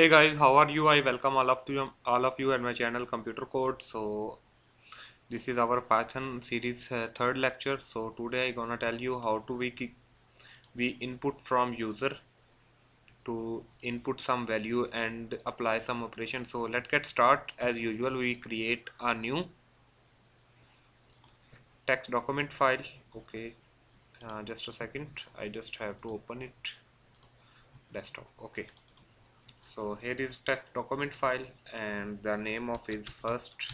hey guys how are you? I welcome all of you all of you at my channel computer code. So this is our python series uh, third lecture. So today i gonna tell you how to we we input from user to input some value and apply some operation. So let's get start. As usual we create a new text document file. Okay uh, just a second. I just have to open it. Desktop. Okay so here is test document file and the name of is first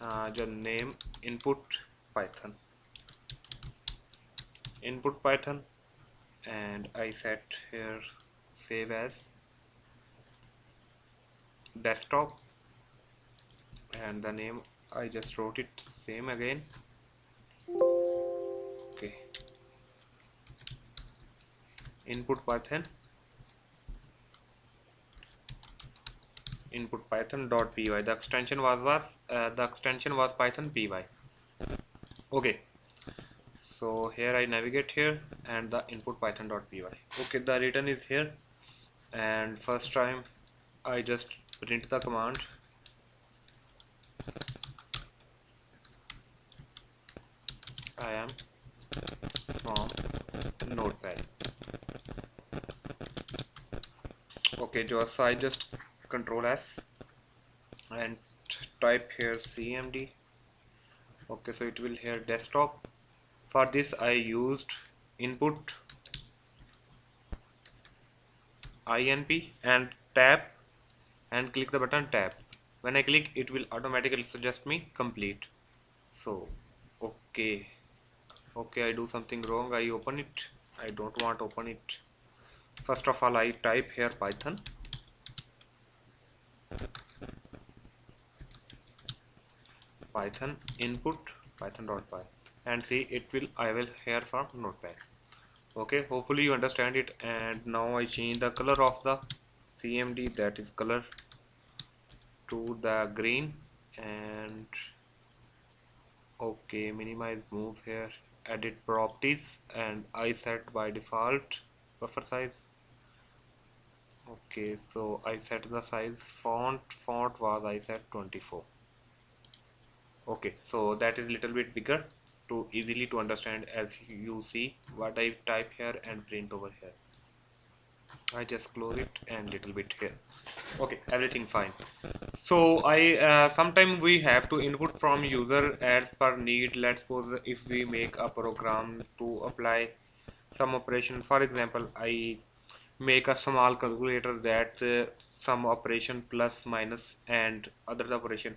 uh, the name input python. Input python and I set here save as desktop and the name I just wrote it same again input python. Input python dot py. The extension was was uh, the extension was python py. Okay. So here I navigate here and the input python dot py. Okay the return is here. And first time I just print the command. I am from notepad okay just I just control S and type here cmd okay so it will here desktop. For this I used input inp and tab and click the button tab. When I click it will automatically suggest me complete. So okay. Okay I do something wrong. I open it. I don't want open it first of all I type here python. Python input python.py and see it will I will here from notepad okay hopefully you understand it. And now I change the color of the CMD that is color to the green. And okay minimize move here. Edit properties. And I set by default buffer size okay so I set the size font font was I set 24 okay so that is little bit bigger to easily to understand as you see what I type here and print over here. I just close it and little bit here. Okay everything fine. So I uh, sometime we have to input from user as per need. Let's suppose if we make a program to apply some operation. For example I make a small calculator that uh, some operation plus minus and other operation.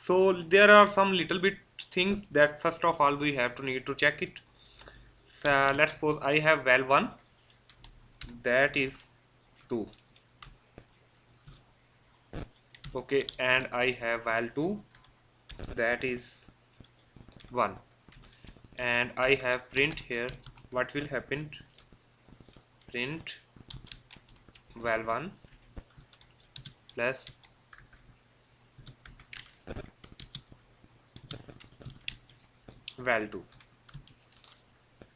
So there are some little bit things that first of all we have to need to check it. So let's suppose I have val 1 that is 2 okay and I have val 2 that is 1 and I have print here what will happen? Print val1 plus. Val2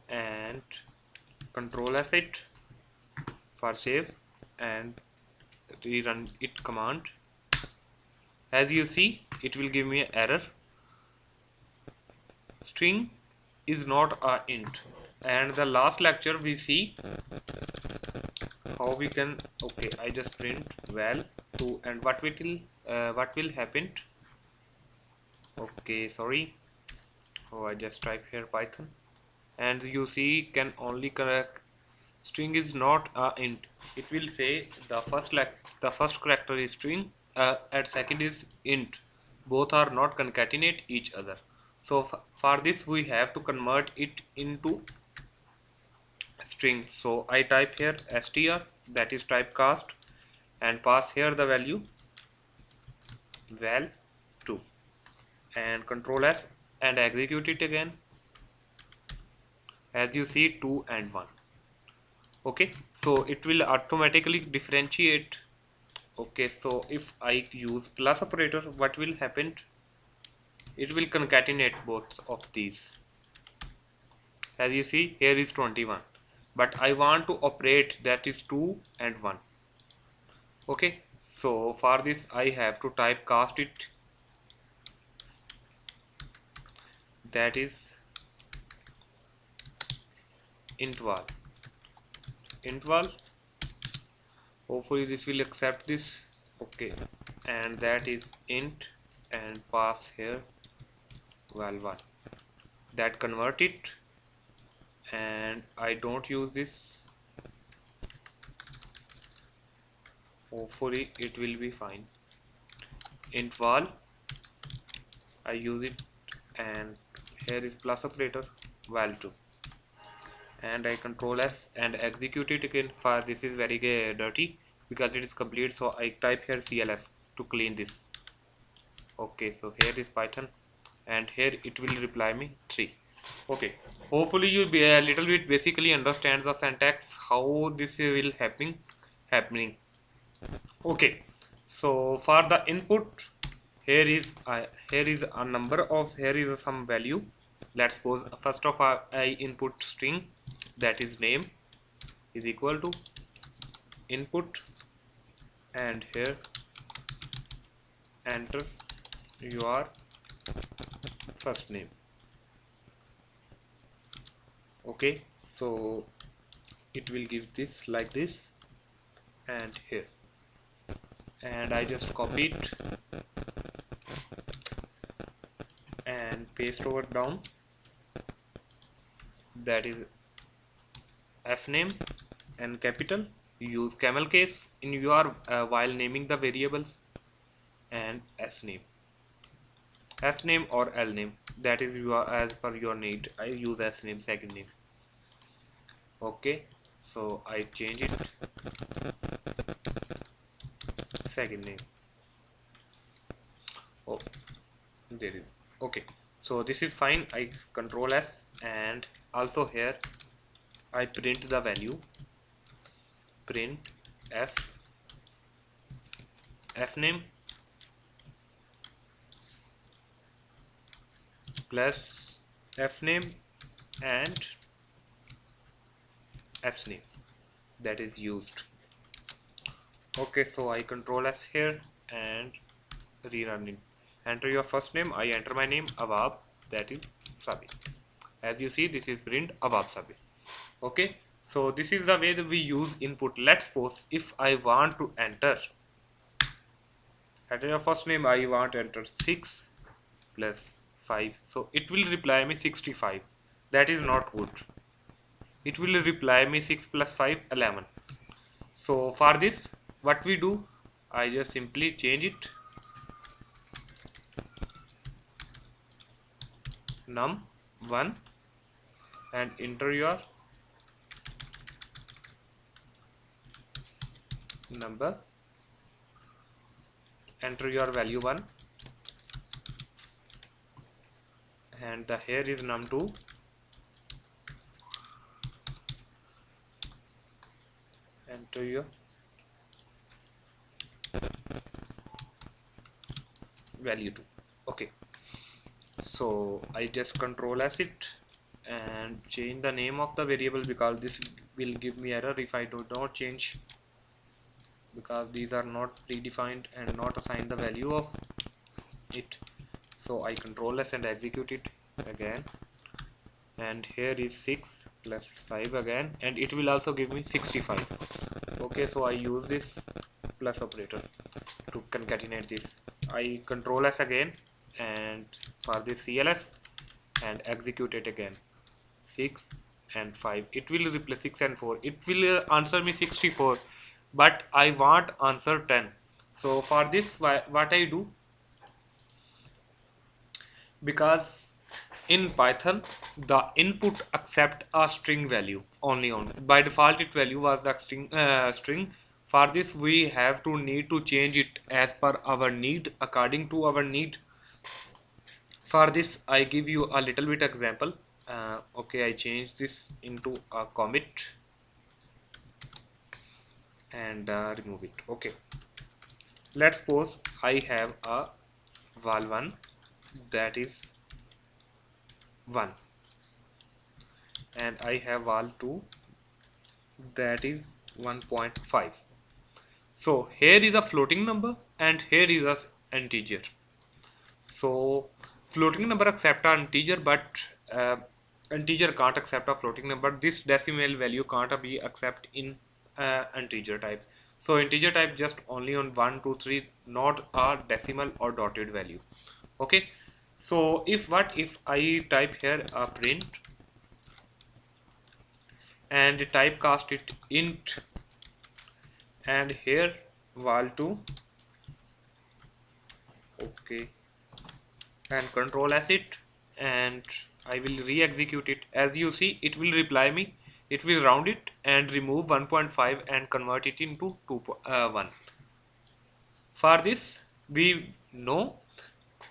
and control as it for save and rerun it command. As you see it will give me an error. String is not a int. And the last lecture we see how we can okay I just print val 2 and what will uh, what will happen? Okay sorry. Oh I just type here python. And you see can only correct string is not a int. It will say the first like the first character is string uh, second is int. Both are not concatenate each other. So for this we have to convert it into string. So I type here str that is typecast and pass here the value val 2 and control s and execute it again. As you see 2 and 1 okay so it will automatically differentiate. Okay so if I use plus operator what will happen? It will concatenate both of these. As you see here is 21 but I want to operate that is 2 and 1 okay? So for this I have to type cast it. That is intval intval hopefully this will accept this. Okay. And that is int and pass here. Val1 that convert it and I don't use this. Hopefully it will be fine. Intval I use it. And here is plus operator val2 and I control S and execute it again for this is very dirty because it is complete. So I type here CLS to clean this. Okay so here is Python. And here it will reply me 3 okay. Hopefully you be a little bit basically understand the syntax how this will happen happening. Okay. So for the input here is uh, here is a number of here is some value. Let's suppose first of all I input string that is name is equal to input and here enter your first name okay so it will give this like this and here. And I just copy it and paste over down. That is f name and capital. Use camel case in your uh, while naming the variables and s name. S name or l name that is your as per your need. I use as name second name. Okay so i change it. Second name. Oh there is. Okay so this is fine. I control s and also here I print the value. Print f. F name plus f name and f name that is used. Okay so I control s here and rerun it. Enter your first name. I enter my name Awab that is Sabi. As you see this is print Awab Sabi. Okay so this is the way that we use input. Let's suppose if I want to enter enter your first name I want to enter 6 plus 5 so it will reply me 65 that is not good. It will reply me 6 plus 5 11 so for this what we do? I just simply change it. Num1 and enter your number. Enter your value 1 and the here is num2 enter your value 2 okay. So I just control as it and change the name of the variable because this will give me error if I do not change. Because these are not predefined and not assigned the value of it. So I control S and execute it again. And here is 6 plus 5 again. And it will also give me 65 okay so I use this plus operator to concatenate this. I control S again and for this CLS and execute it again. 6 and 5 it will replace 6 and 4 it will uh, answer me 64 but I want answer 10 so for this what I do? Because in Python the input accept a string value only on by default it value was the string uh, string. For this we have to need to change it as per our need according to our need. For this I give you a little bit example. Uh, okay I change this into a comment and uh, remove it. Okay. Let's suppose I have a val1 that is 1 and I have val2 that is 1.5 so here is a floating number and here is a integer. So floating number accept an integer but uh, integer can't accept a floating number. This decimal value can't be accept in uh, integer type. So integer type just only on 1 2 3 not a decimal or dotted value. Okay so if what if I type here a print and typecast it int and here val2 okay. And control s it and I will re-execute it. As you see it will reply me. It will round it and remove 1.5 and convert it into 2 uh, 1 for this we know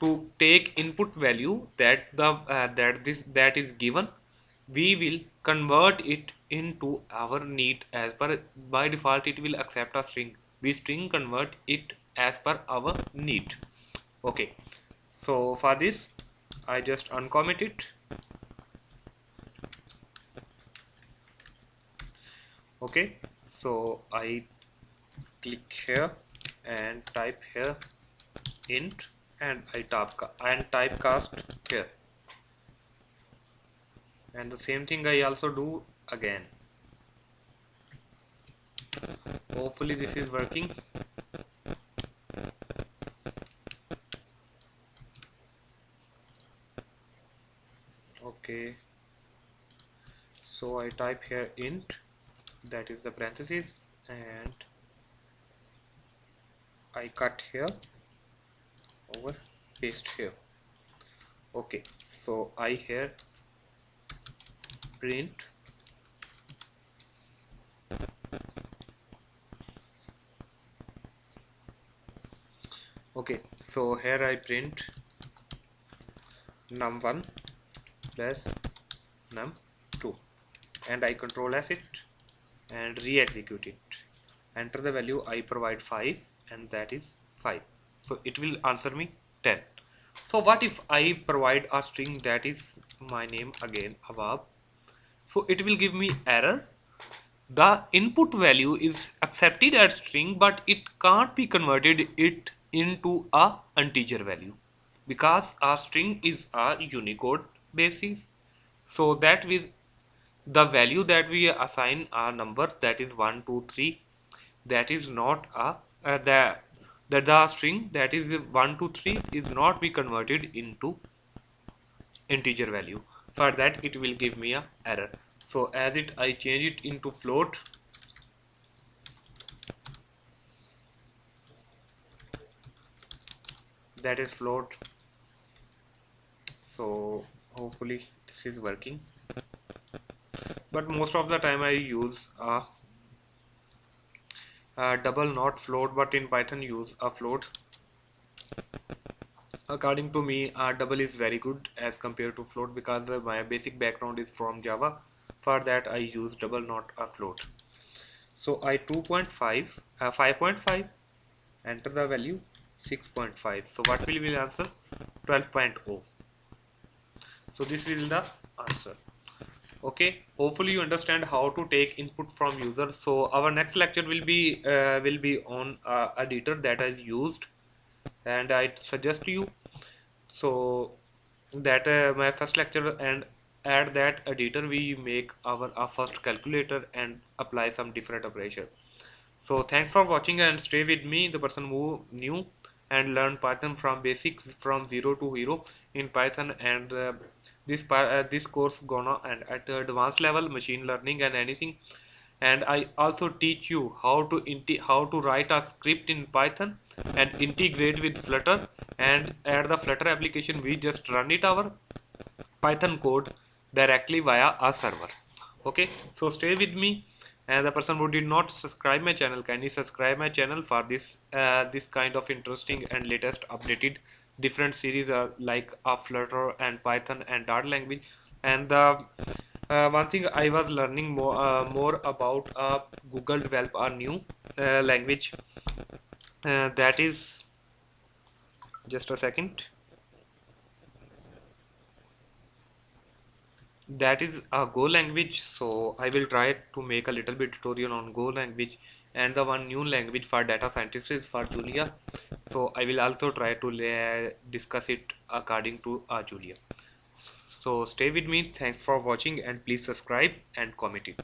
to take input value that the uh, that this that is given we will convert it into our need as per by default it will accept a string. We string convert it as per our need. Okay. So for this I just uncomment it. Okay. So I click here and type here int and I type and typecast here. And the same thing I also do again. Hopefully this is working. Okay. So I type here int that is the parentheses and I cut here over paste here. Okay so I here print okay so here I print num1 plus num2 and I control as it and re-execute it. Enter the value I provide 5 and that is 5 so it will answer me 10 so what if I provide a string that is my name again Awab? So it will give me error. The input value is accepted as string but it can't be converted it into a integer value because a string is a unicode basis. So that with the value that we assign a number that is 1 2 3 that is not a uh, the that the string that is 1 2 3 is not be converted into integer value. For that it will give me a error. So as it I change it into float. That is float. So hopefully this is working. But most of the time I use a, a double not float but in Python use a float. According to me a double is very good as compared to float because uh, my basic background is from Java. For that I use double not a float. So I 2.5 uh, 5.5 enter the value 6.5 so what will be the answer? 12.0 so this is the answer okay hopefully you understand how to take input from user. So our next lecture will be uh, will be on uh, editor that is used and I suggest to you. So that uh, my first lecture and add that editor we make our, our first calculator and apply some different operation. So thanks for watching and stay with me the person who knew and learn Python from basics from zero to hero in Python and uh, this uh, this course gonna and at advanced level machine learning and anything. And I also teach you how to how to write a script in Python and integrate with Flutter and add the Flutter application. We just run it our Python code directly via a server. Okay? So stay with me. And the person who did not subscribe my channel kindly subscribe my channel for this uh, this kind of interesting and latest updated different series uh, like uh, Flutter and Python and Dart language. And the uh, one thing I was learning more uh, more about uh, Google develop a new uh, language. Uh, that is just a second. That is a Go language so I will try to make a little bit tutorial on Go language and the one new language for data scientists is for Julia. So I will also try to discuss it according to uh, Julia. So stay with me. Thanks for watching and please subscribe and comment it